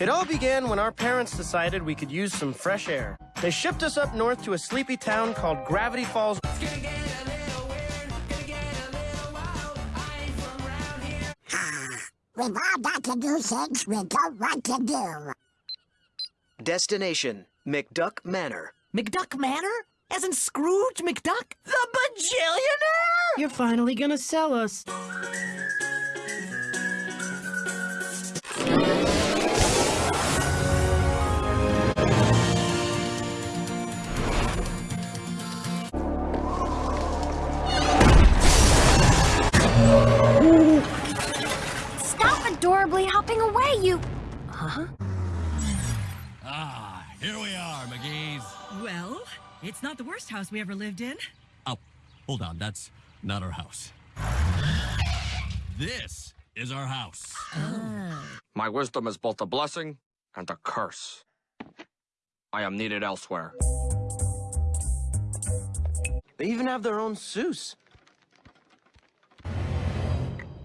It all began when our parents decided we could use some fresh air. They shipped us up north to a sleepy town called Gravity Falls. We've all got to do things we don't want to do. Destination, McDuck Manor. McDuck Manor? As in Scrooge McDuck? The bajillionaire? You're finally gonna sell us. Adorably hopping away, you... Huh? Ah, here we are, McGee's. Well, it's not the worst house we ever lived in. Oh, hold on, that's not our house. This is our house. My wisdom is both a blessing and a curse. I am needed elsewhere. They even have their own Soos.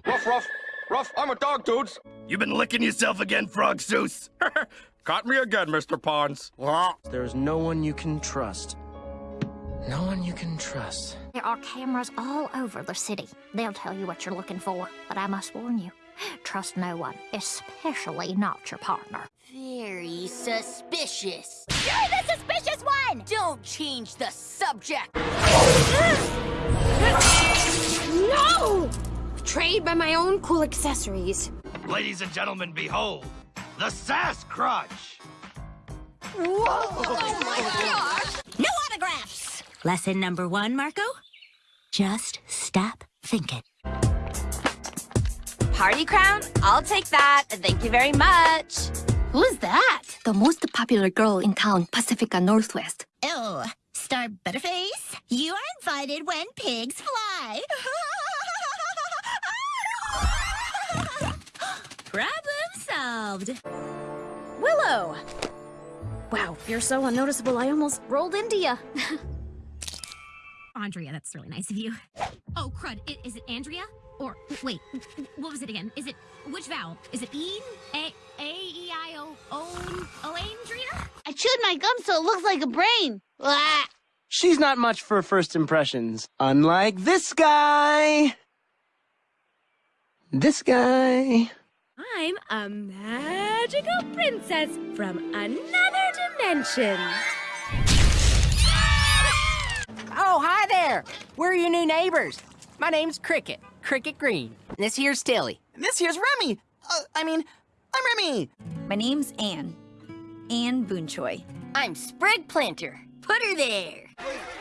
Ruff, ruff, ruff, I'm a dog, dudes. You've been licking yourself again, Frog Soos? Caught me again, Mr. Pines. There's no one you can trust. No one you can trust. There are cameras all over the city. They'll tell you what you're looking for, but I must warn you. Trust no one, especially not your partner. Very suspicious. You're the suspicious one! Don't change the subject. No! Betrayed by my own cool accessories. Ladies and gentlemen, behold, the Sass Crotch. Whoa! Oh no autographs! Lesson number one, Marco? Just stop thinking. Party crown? I'll take that. Thank you very much. Who's that? The most popular girl in town, Pacifica Northwest. Oh, Star Butterface, you are invited when pigs fly. Problem solved. Willow! Wow, you're so unnoticeable, I almost rolled into you. Andrea, that's really nice of you. Oh, crud. I- is it Andrea? Or, wait, what was it again? Is it, which vowel? Is it E? A, A, E, I, O, O, O, Andrea? I chewed my gum so it looks like a brain. Blah. She's not much for first impressions. Unlike this guy. This guy. I'm a magical princess from another dimension. Oh, hi there. We're your new neighbors. My name's Cricket, Cricket Green. And this here's Tilly. And this here's Remy. Uh, I mean, I'm Remy. My name's Anne. Anne Boonchoy. I'm Sprig Plantar. Put her there.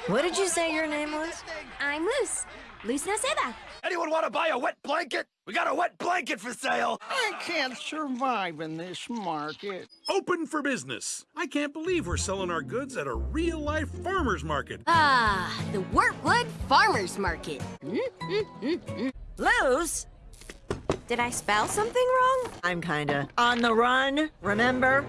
What did you say your name was? I'm Luz. Luz Noceda. Anyone want to buy a wet blanket? We got a wet blanket for sale. I can't survive in this market. Open for business. I can't believe we're selling our goods at a real life farmer's market. Ah, the Wartwood Farmers Market. Luz? Did I spell something wrong? I'm kinda on the run, remember?